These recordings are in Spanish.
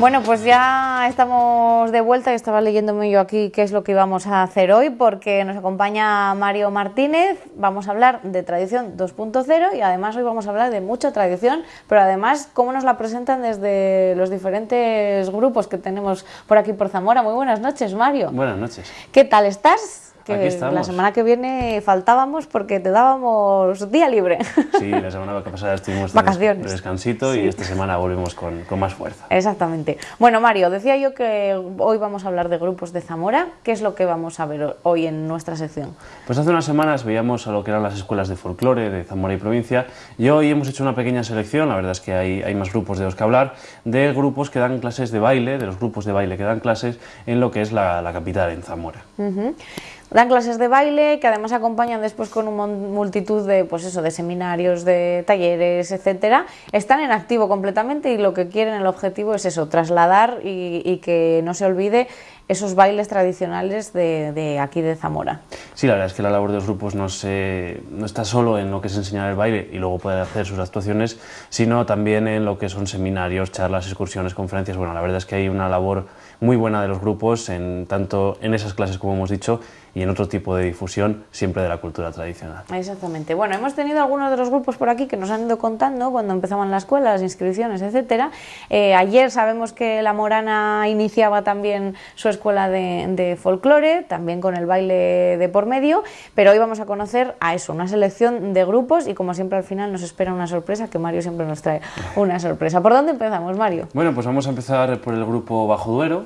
Bueno, pues ya estamos de vuelta y estaba leyéndome yo aquí qué es lo que íbamos a hacer hoy porque nos acompaña Mario Martínez, vamos a hablar de tradición 2.0 y además hoy vamos a hablar de mucha tradición, pero además cómo nos la presentan desde los diferentes grupos que tenemos por aquí por Zamora. Muy buenas noches, Mario. Buenas noches. ¿Qué tal estás? Aquí la semana que viene faltábamos porque te dábamos día libre. Sí, la semana pasada estuvimos Vacaciones. de descansito y esta semana volvemos con, con, más fuerza. Exactamente. Bueno, Mario, decía yo que hoy vamos a hablar de grupos de Zamora. ¿Qué es lo que vamos a ver hoy en nuestra sección? Pues hace unas semanas veíamos a lo que eran las escuelas de folclore de Zamora y provincia y hoy hemos hecho una pequeña selección, la verdad es que hay, hay más grupos de los que hablar, de grupos que dan clases de baile, de los grupos de baile que dan clases en lo que es la, la capital, en Zamora. Dan clases de baile que además acompañan después con una multitud de, pues eso, de seminarios, de talleres, etcétera. Están en activo completamente y lo que quieren, el objetivo es eso, trasladar y, que no se olvide esos bailes tradicionales de, aquí de Zamora. Sí, la verdad es que la labor de los grupos no, se, no está solo en lo que es enseñar el baile y luego poder hacer sus actuaciones, sino también en lo que son seminarios, charlas, excursiones, conferencias. Bueno, la verdad es que hay una labor muy buena de los grupos, en, tanto en esas clases como hemos dicho, y en otro tipo de difusión siempre de la cultura tradicional. Exactamente. Bueno, hemos tenido algunos de los grupos por aquí que nos han ido contando cuando empezaban la escuela, las inscripciones, etcétera. Eh, ayer sabemos que la Morana iniciaba también su escuela de, de folclore, también con el baile de por medio, pero hoy vamos a conocer a eso, una selección de grupos y como siempre al final nos espera una sorpresa, que Mario siempre nos trae una sorpresa. ¿Por dónde empezamos, Mario? Bueno, pues vamos a empezar por el grupo Bajo Duero,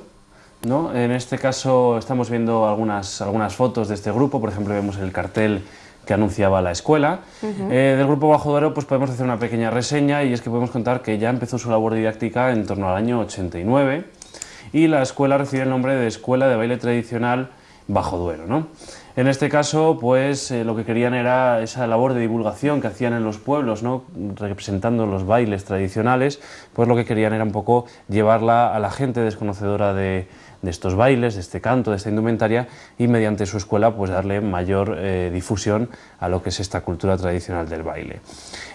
¿no? En este caso estamos viendo algunas, algunas fotos de este grupo, por ejemplo vemos el cartel que anunciaba la escuela. Eh, del Grupo Bajo Duero pues podemos hacer una pequeña reseña y es que podemos contar que ya empezó su labor didáctica en torno al año 89 y la escuela recibe el nombre de Escuela de Baile Tradicional Bajo Duero. ¿no? En este caso, pues eh, lo que querían era esa labor de divulgación que hacían en los pueblos, ¿no? representando los bailes tradicionales, pues lo que querían era un poco llevarla a la gente desconocedora de, de estos bailes, de este canto, de esta indumentaria y mediante su escuela pues darle mayor eh, difusión a lo que es esta cultura tradicional del baile.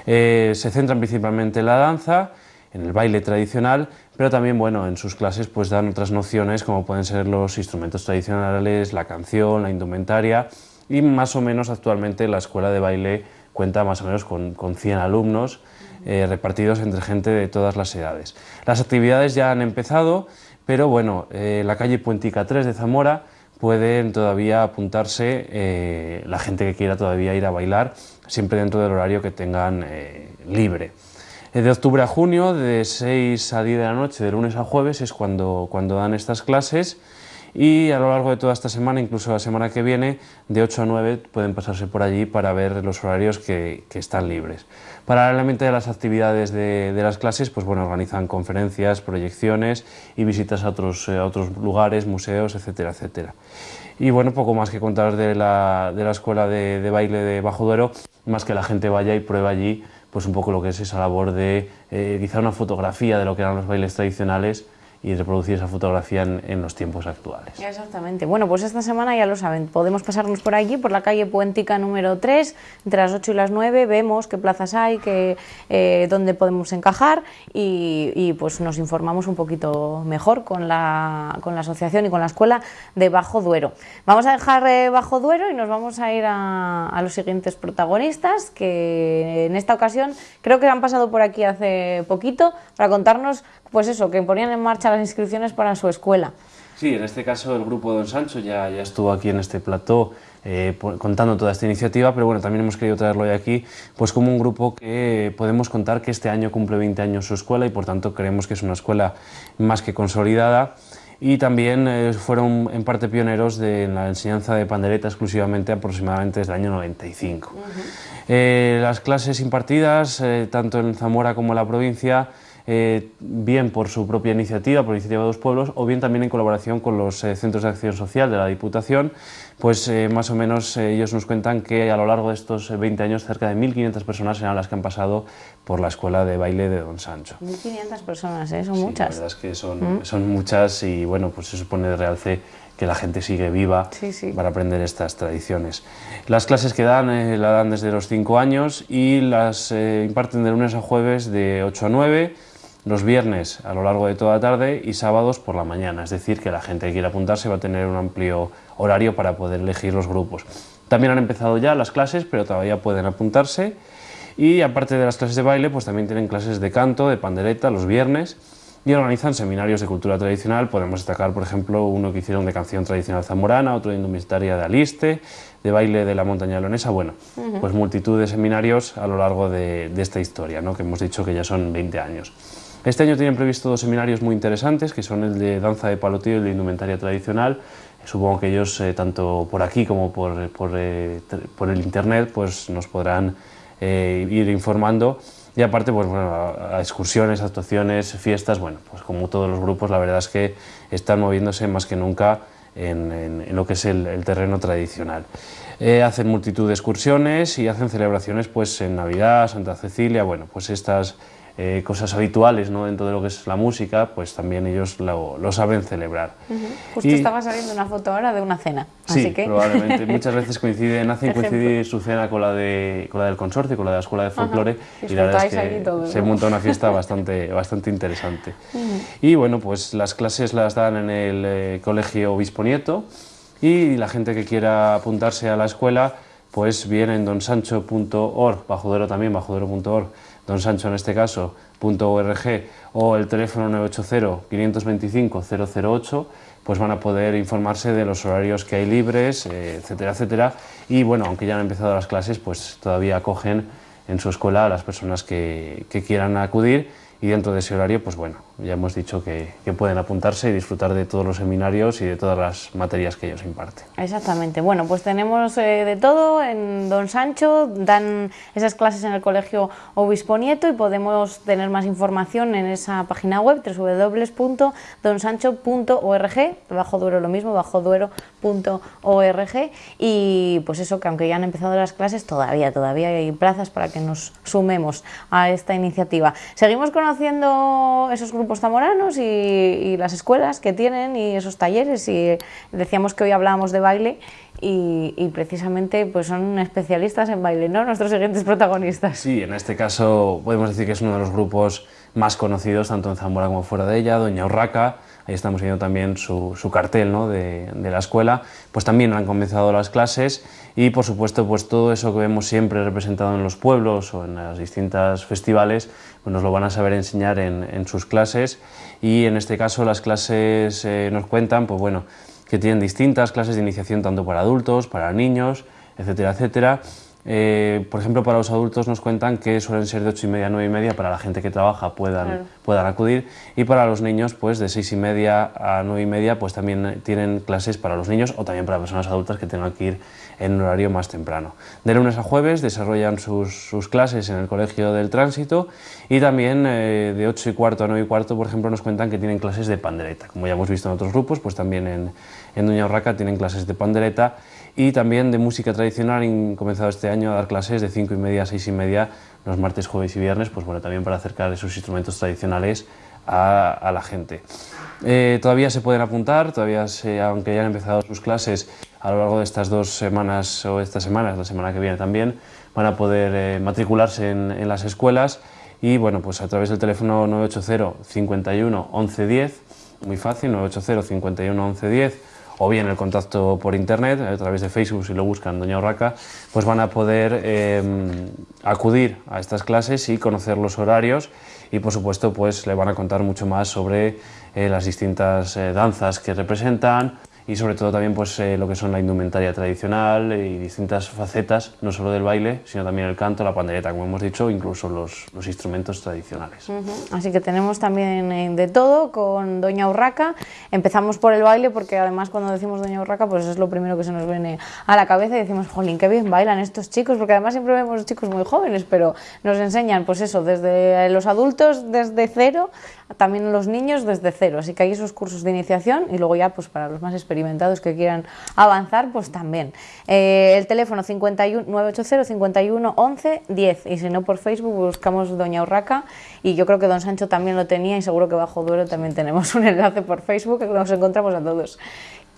Eh, se centran principalmente en la danza, en el baile tradicional, pero también bueno, en sus clases pues dan otras nociones como pueden ser los instrumentos tradicionales, la canción, la indumentaria y más o menos actualmente la escuela de baile cuenta más o menos con, con 100 alumnos eh, repartidos entre gente de todas las edades. Las actividades ya han empezado, pero bueno, eh, la calle Puentica 3 de Zamora pueden todavía apuntarse eh, la gente que quiera todavía ir a bailar, siempre dentro del horario que tengan eh, libre. De octubre a junio, de 6 a 10 de la noche, de lunes a jueves, es cuando, cuando dan estas clases y a lo largo de toda esta semana, incluso la semana que viene, de 8 a 9 pueden pasarse por allí para ver los horarios que, están libres. Paralelamente a las actividades de, las clases, pues bueno, organizan conferencias, proyecciones y visitas a otros, eh, otros lugares, museos, etcétera, etcétera. Y bueno, poco más que contar de la, escuela de, baile de Bajo Duero, más que la gente vaya y prueba allí pues un poco lo que es esa labor de eh, quizá una fotografía de lo que eran los bailes tradicionales y reproducir esa fotografía en, los tiempos actuales. Exactamente. Bueno, pues esta semana ya lo saben, podemos pasarnos por allí, por la calle Puentica número 3, entre las 8 y las 9, vemos qué plazas hay, qué, eh, dónde podemos encajar y, pues nos informamos un poquito mejor con la, con la asociación y con la escuela de Bajo Duero. Vamos a dejar eh, Bajo Duero y nos vamos a ir a, a los siguientes protagonistas que en esta ocasión creo que han pasado por aquí hace poquito para contarnos pues eso, que ponían en marcha las inscripciones para su escuela. Sí, en este caso el grupo Don Sancho ya, ya estuvo aquí en este plató eh, contando toda esta iniciativa, pero bueno, también hemos querido traerlo hoy aquí pues como un grupo que podemos contar que este año cumple 20 años su escuela y por tanto creemos que es una escuela más que consolidada y también eh, fueron en parte pioneros de la enseñanza de pandereta exclusivamente aproximadamente desde el año 95. Eh, las clases impartidas, tanto en Zamora como en la provincia, eh, bien por su propia iniciativa, por iniciativa de los pueblos, o bien también en colaboración con los eh, centros de acción social de la Diputación, pues eh, más o menos ellos nos cuentan que a lo largo de estos 20 años cerca de 1.500 personas serán las que han pasado por la escuela de baile de Don Sancho. 1.500 personas, son muchas. La verdad es que son, mm. son muchas y bueno, pues se supone de realce que la gente sigue viva para aprender estas tradiciones. Las clases que dan la dan desde los 5 años y las imparten de lunes a jueves de 8 a 9 los viernes a lo largo de toda la tarde y sábados por la mañana, es decir, que la gente que quiera apuntarse va a tener un amplio horario para poder elegir los grupos. También han empezado ya las clases, pero todavía pueden apuntarse y aparte de las clases de baile, pues también tienen clases de canto, de pandereta los viernes y organizan seminarios de cultura tradicional. Podemos destacar, por ejemplo, uno que hicieron de canción tradicional zamorana, otro de indumentaria de aliste, de baile de la montaña leonesa. Bueno, pues multitud de seminarios a lo largo de, esta historia, ¿no? que hemos dicho que ya son 20 años. Este año tienen previsto dos seminarios muy interesantes, que son el de danza de palotillo y el de indumentaria tradicional. Supongo que ellos, eh, tanto por aquí como por, por, eh, por el internet, pues nos podrán eh, ir informando y aparte, pues bueno, a, excursiones, actuaciones, fiestas, bueno, pues como todos los grupos, la verdad es que están moviéndose más que nunca en, lo que es el, terreno tradicional. Eh, hacen multitud de excursiones y hacen celebraciones pues en Navidad, Santa Cecilia, bueno, pues estas eh, cosas habituales ¿no? dentro de lo que es la música, pues también ellos lo, saben celebrar. Justo estaba saliendo una foto ahora de una cena. Sí, así que... probablemente. Muchas veces coinciden, hacen coincidir su cena con la, de, con la del consorcio, con la de la Escuela de Folclore, y la verdad es que se monta una fiesta bastante, bastante interesante. Y bueno, pues las clases las dan en el eh, Colegio Obispo Nieto, y la gente que quiera apuntarse a la escuela, pues viene en donsancho.org, bajo también, bajodero.org, don Sancho en este caso, .org o el teléfono 980-525-008, pues van a poder informarse de los horarios que hay libres, eh, etcétera, etcétera. Y bueno, aunque ya han empezado las clases, pues todavía acogen en su escuela a las personas que, que quieran acudir y dentro de ese horario, pues bueno, ya hemos dicho que, pueden apuntarse y disfrutar de todos los seminarios y de todas las materias que ellos imparten. Exactamente, bueno, pues tenemos eh, de todo en Don Sancho, dan esas clases en el Colegio Obispo Nieto y podemos tener más información en esa página web www.donsancho.org, bajo Duero lo mismo, bajo Duero.org y pues eso, que aunque ya han empezado las clases, todavía, todavía hay plazas para que nos sumemos a esta iniciativa. Seguimos con haciendo esos grupos zamoranos y, las escuelas que tienen y esos talleres y decíamos que hoy hablábamos de baile y, precisamente pues son especialistas en baile, ¿no? Nuestros siguientes protagonistas. Sí, en este caso podemos decir que es uno de los grupos más conocidos tanto en Zamora como fuera de ella, Doña Urraca, ahí estamos viendo también su, cartel ¿no? de, de, la escuela, pues también han comenzado las clases y por supuesto pues todo eso que vemos siempre representado en los pueblos o en las distintas festivales nos lo van a saber enseñar en, en sus clases. Y en este caso las clases eh, nos cuentan pues bueno que tienen distintas clases de iniciación tanto para adultos, para niños, etcétera, etcétera eh, por ejemplo, para los adultos nos cuentan que suelen ser de 8 y media a 9 y media para la gente que trabaja puedan, puedan acudir y para los niños pues de 6 y media a 9 y media pues también tienen clases para los niños o también para personas adultas que tengan que ir en un horario más temprano. De lunes a jueves desarrollan sus, sus clases en el Colegio del Tránsito y también eh, de 8 y cuarto a 9 y cuarto por ejemplo nos cuentan que tienen clases de pandereta. Como ya hemos visto en otros grupos pues también en, en Doña Urraca tienen clases de pandereta y también de música tradicional. Han comenzado este año a dar clases de 5 y media a 6 y media los martes, jueves y viernes, pues bueno, también para acercar esos instrumentos tradicionales a, la gente. Eh, todavía se pueden apuntar, todavía aunque ya han empezado sus clases a lo largo de estas dos semanas o estas semanas, la semana que viene también, van a poder eh, matricularse en, en, las escuelas y bueno, pues a través del teléfono 980 51 11 10, muy fácil, 980 51 11 10 o bien el contacto por internet, a través de Facebook, si lo buscan Doña Urraca, pues van a poder em, acudir a estas clases y conocer los horarios y por supuesto pues le van a contar mucho más sobre eh, las distintas eh, danzas que representan, y sobre todo también pues, eh, lo que son la indumentaria tradicional y distintas facetas, no solo del baile, sino también el canto, la pandereta, como hemos dicho, incluso los, instrumentos tradicionales. Así que tenemos también eh, de todo con Doña Urraca. Empezamos por el baile porque además cuando decimos Doña Urraca pues es lo primero que se nos viene a la cabeza y decimos, jolín, qué bien bailan estos chicos, porque además siempre vemos chicos muy jóvenes, pero nos enseñan pues eso, desde los adultos desde cero también los niños desde cero, así que hay esos cursos de iniciación y luego ya pues para los más experimentados que quieran avanzar, pues también. Eh, el teléfono 51, 980 51 11 10 y si no por Facebook buscamos Doña Urraca y yo creo que Don Sancho también lo tenía y seguro que bajo Duero también tenemos un enlace por Facebook que nos encontramos a todos.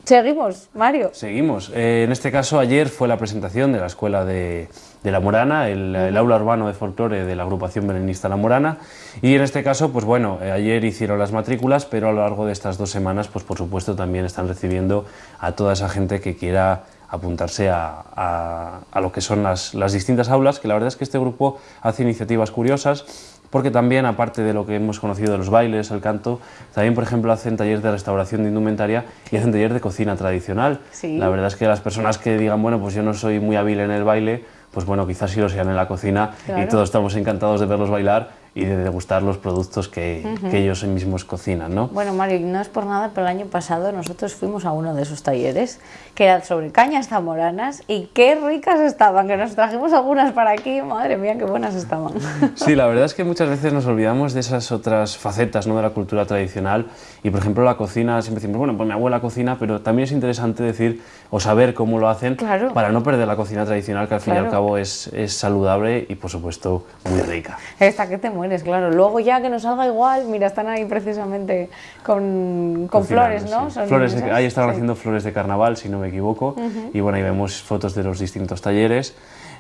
Seguimos, Mario. Seguimos. Eh, en este caso, ayer fue la presentación de la Escuela de, La Morana, el, aula urbano de folclore de la agrupación belenista La Morana. Y en este caso, pues bueno, eh, ayer hicieron las matrículas, pero a lo largo de estas dos semanas, pues por supuesto también están recibiendo a toda esa gente que quiera apuntarse a, lo que son las, las distintas aulas, que la verdad es que este grupo hace iniciativas curiosas porque también, aparte de lo que hemos conocido de los bailes, el canto, también, por ejemplo, hacen talleres de restauración de indumentaria y hacen talleres de cocina tradicional. La verdad es que las personas que digan, bueno, pues yo no soy muy hábil en el baile, pues bueno, quizás sí lo sean en la cocina y todos estamos encantados de verlos bailar y de degustar los productos que, que, ellos mismos cocinan. ¿no? Bueno, Mario, no es por nada, pero el año pasado nosotros fuimos a uno de esos talleres que eran sobre cañas zamoranas y qué ricas estaban, que nos trajimos algunas para aquí, madre mía, qué buenas estaban. Sí, la verdad es que muchas veces nos olvidamos de esas otras facetas ¿no? de la cultura tradicional y, por ejemplo, la cocina, siempre decimos, bueno, pues mi abuela cocina, pero también es interesante decir o saber cómo lo hacen para no perder la cocina tradicional, que al fin y al cabo es, es saludable y, por supuesto, muy rica. Esta que te mueres, claro. Luego ya que nos salga igual, mira, están ahí precisamente con, con flores, ¿no? flores ahí estaban haciendo flores de carnaval, si no me equivoco, y bueno, ahí vemos fotos de los distintos talleres.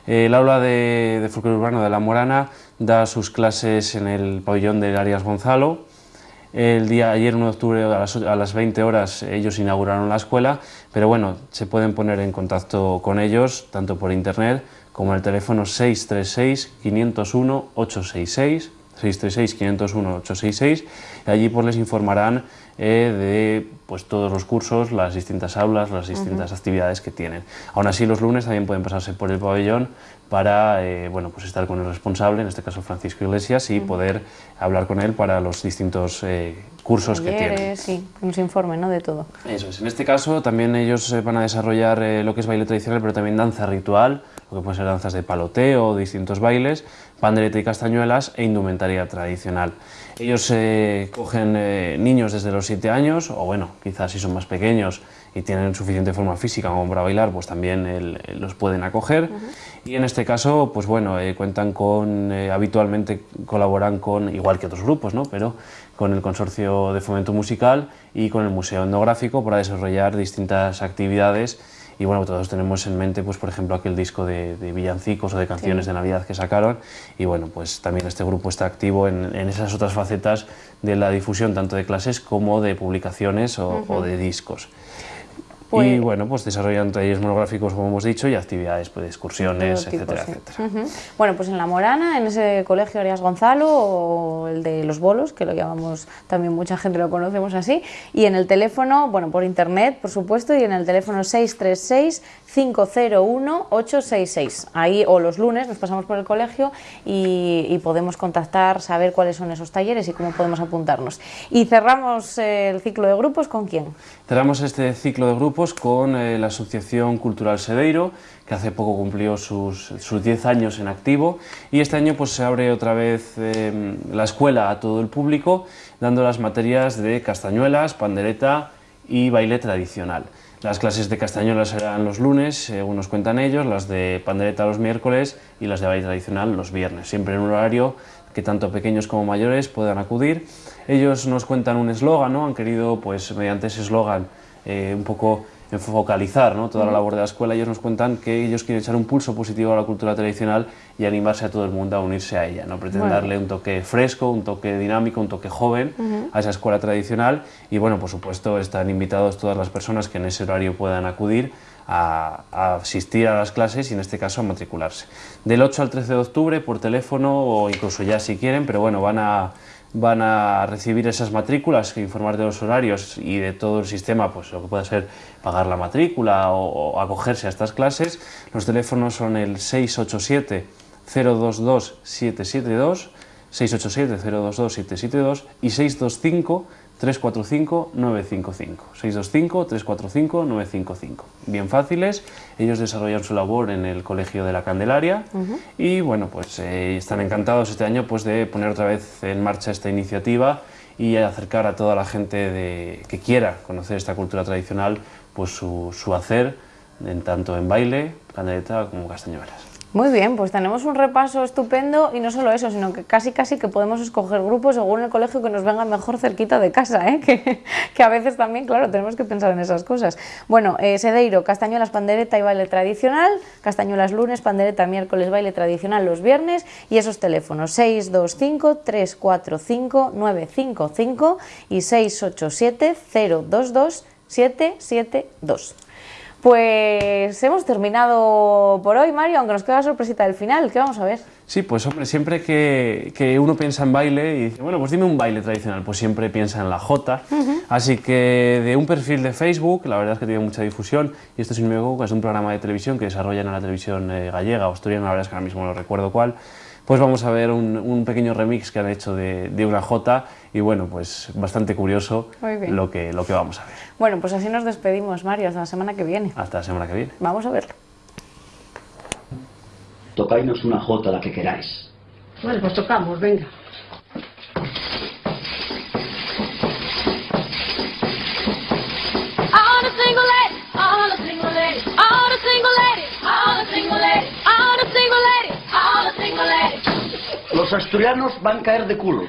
Eh, el aula de, de folclore urbano de La Morana da sus clases en el pabellón de Arias Gonzalo. El día ayer, 1 de octubre, a las, a las 20 horas, ellos inauguraron la escuela, pero bueno, se pueden poner en contacto con ellos, tanto por internet como el teléfono 636-501-866 636-501-866 y allí pues les informarán eh, de pues, todos los cursos, las distintas aulas, las distintas actividades que tienen. Aún así los lunes también pueden pasarse por el pabellón para eh, bueno, pues estar con el responsable, en este caso Francisco Iglesias, y poder hablar con él para los distintos eh, cursos que tienen. Sí, que nos informen ¿no? de todo. Eso es. En este caso también ellos van a desarrollar lo que es baile tradicional, pero también danza ritual, lo que pueden ser danzas de paloteo, distintos bailes, pandereta y castañuelas e indumentaria tradicional. Ellos eh, cogen eh, niños desde los 7 años, o bueno, quizás si son más pequeños y tienen suficiente forma física como para bailar, pues también los pueden acoger. Y en este caso, pues bueno, eh, cuentan con, habitualmente colaboran con, igual que otros grupos, ¿no? pero con el Consorcio de Fomento Musical y con el Museo Etnográfico para desarrollar distintas actividades y bueno, todos tenemos en mente, pues por ejemplo, aquel disco de, villancicos o de canciones de Navidad que sacaron. Y bueno, pues también este grupo está activo en, esas otras facetas de la difusión tanto de clases como de publicaciones o de discos. Y bueno, pues desarrollan talleres monográficos, como hemos dicho, y actividades, pues excursiones, etcétera, etcétera. Bueno, pues en La Morana, en ese colegio Arias Gonzalo, o el de Los Bolos, que lo llamamos también mucha gente lo conocemos así, y en el teléfono, bueno, por internet, por supuesto, y en el teléfono 636 501 866. Ahí, o los lunes, nos pasamos por el colegio y, podemos contactar, saber cuáles son esos talleres y cómo podemos apuntarnos. Y cerramos el ciclo de grupos con quién? Cerramos este ciclo de grupos con eh, la Asociación Cultural Sedeiro, que hace poco cumplió sus, 10 años en activo, y este año pues, se abre otra vez em, la escuela a todo el público, dando las materias de castañuelas, pandereta y baile tradicional. Las clases de castañuelas serán los lunes, según nos cuentan ellos, las de pandereta los miércoles y las de baile tradicional los viernes, siempre en un horario que tanto pequeños como mayores puedan acudir. Ellos nos cuentan un eslogan, ¿no? han querido, pues mediante ese eslogan, eh, un poco focalizar ¿no? toda la labor de la escuela. Ellos nos cuentan que ellos quieren echar un pulso positivo a la cultura tradicional y animarse a todo el mundo a unirse a ella. ¿no? Pretenden darle un toque fresco, un toque dinámico, un toque joven a esa escuela tradicional y bueno, por supuesto están invitados todas las personas que en ese horario puedan acudir a, a, asistir a las clases y en este caso a matricularse. Del 8 al 13 de octubre por teléfono o incluso ya si quieren, pero bueno, van a van a recibir esas matrículas, informar de los horarios y de todo el sistema, pues lo que puede ser pagar la matrícula o, acogerse a estas clases. Los teléfonos son el 687 022 772, 687 022 772 y 625 345-955. 625-345-955. Bien fáciles, ellos desarrollan su labor en el Colegio de la Candelaria y bueno, pues eh, están encantados este año pues, de poner otra vez en marcha esta iniciativa y acercar a toda la gente de, que quiera conocer esta cultura tradicional pues su, su hacer, en tanto en baile, candeleta como castañuelas. Muy bien, pues tenemos un repaso estupendo y no solo eso, sino que casi casi que podemos escoger grupos según el colegio que nos venga mejor cerquita de casa, ¿eh? que, a veces también, claro, tenemos que pensar en esas cosas. Bueno, eh, Sedeiro, Castañuelas, pandereta y baile tradicional, Castañuelas lunes, pandereta miércoles, baile tradicional los viernes y esos teléfonos 625-345-955 y 687-022-772. Pues hemos terminado por hoy, Mario, aunque nos queda la sorpresita del final. ¿Qué vamos a ver? Sí, pues hombre, siempre que, que, uno piensa en baile y dice, bueno, pues dime un baile tradicional, pues siempre piensa en la Jota. Así que de un perfil de Facebook, la verdad es que tiene mucha difusión, y esto sin embargo es un programa de televisión que desarrollan en la televisión eh, gallega o asturiana, la verdad es que ahora mismo no recuerdo cuál, pues vamos a ver un, un pequeño remix que han hecho de, de, una Jota y bueno, pues bastante curioso lo que, lo que vamos a ver. Bueno, pues así nos despedimos, Mario, hasta la semana que viene. Hasta la semana que viene. Vamos a verlo. Tocáis una Jota la que queráis. Bueno, pues tocamos, venga. Asturianos van a caer de culo.